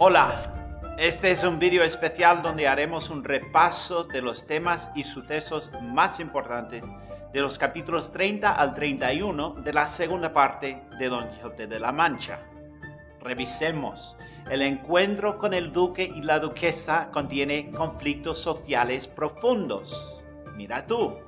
Hola, este es un vídeo especial donde haremos un repaso de los temas y sucesos más importantes de los capítulos 30 al 31 de la segunda parte de Don Quijote de la Mancha. Revisemos. El encuentro con el duque y la duquesa contiene conflictos sociales profundos. Mira tú,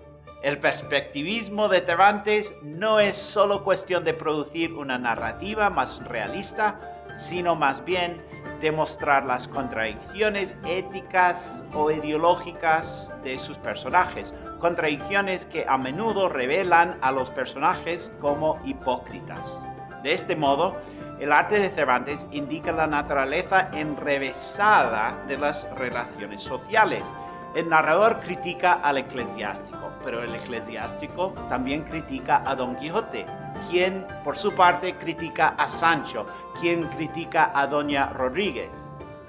el perspectivismo de Cervantes no es solo cuestión de producir una narrativa más realista, sino más bien demostrar las contradicciones éticas o ideológicas de sus personajes, contradicciones que a menudo revelan a los personajes como hipócritas. De este modo, el arte de Cervantes indica la naturaleza enrevesada de las relaciones sociales. El narrador critica al eclesiástico, pero el eclesiástico también critica a Don Quijote, quien por su parte critica a Sancho, quien critica a Doña Rodríguez,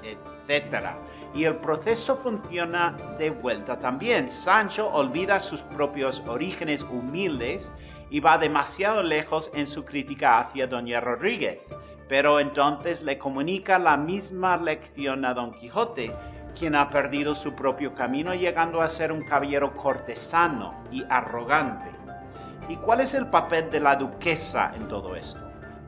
etc. Y el proceso funciona de vuelta también. Sancho olvida sus propios orígenes humildes y va demasiado lejos en su crítica hacia Doña Rodríguez, pero entonces le comunica la misma lección a Don Quijote, quien ha perdido su propio camino llegando a ser un caballero cortesano y arrogante. ¿Y cuál es el papel de la duquesa en todo esto?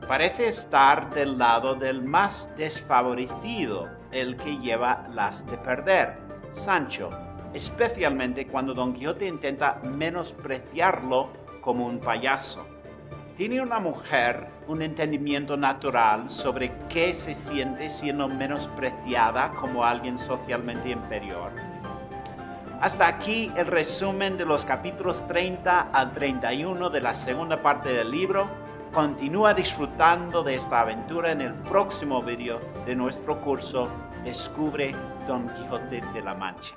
Parece estar del lado del más desfavorecido, el que lleva las de perder, Sancho, especialmente cuando Don Quijote intenta menospreciarlo como un payaso. ¿Tiene una mujer un entendimiento natural sobre qué se siente siendo menospreciada como alguien socialmente inferior? Hasta aquí el resumen de los capítulos 30 al 31 de la segunda parte del libro. Continúa disfrutando de esta aventura en el próximo video de nuestro curso Descubre Don Quijote de la Mancha.